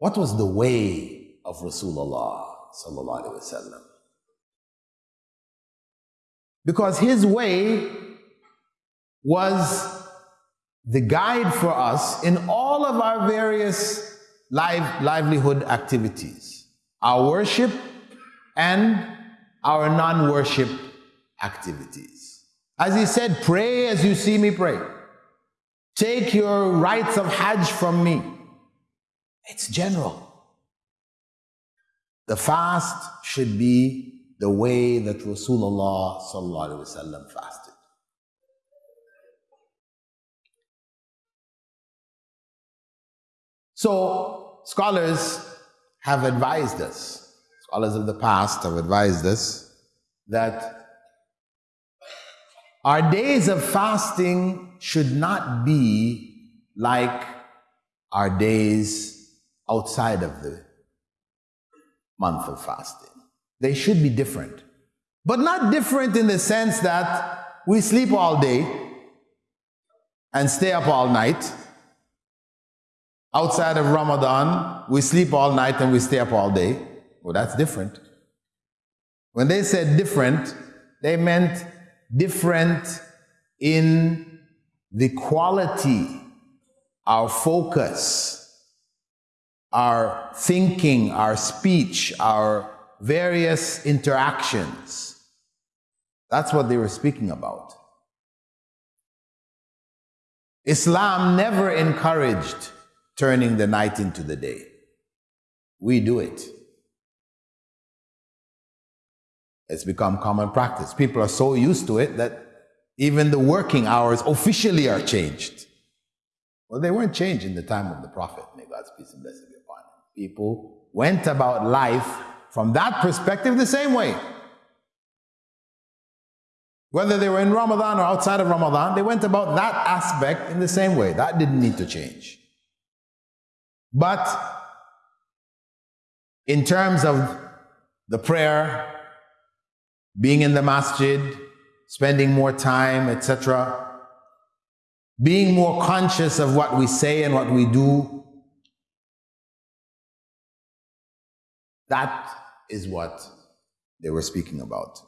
What was the way of Rasulullah sallallahu alaihi wasallam? Because his way was the guide for us in all of our various live, livelihood activities, our worship and our non-worship activities. As he said, pray as you see me pray. Take your rites of Hajj from me. It's general. The fast should be the way that Rasulullah fasted. So, scholars have advised us, scholars of the past have advised us that our days of fasting should not be like our days outside of the month of fasting. They should be different. But not different in the sense that we sleep all day and stay up all night Outside of Ramadan, we sleep all night and we stay up all day. Well, that's different. When they said different, they meant different in the quality, our focus, our thinking, our speech, our various interactions. That's what they were speaking about. Islam never encouraged turning the night into the day. We do it. It's become common practice. People are so used to it that even the working hours officially are changed. Well, they weren't changed in the time of the Prophet. May God's peace and blessing be upon him. People went about life from that perspective the same way. Whether they were in Ramadan or outside of Ramadan, they went about that aspect in the same way. That didn't need to change. But in terms of the prayer, being in the masjid, spending more time, etc., being more conscious of what we say and what we do, that is what they were speaking about.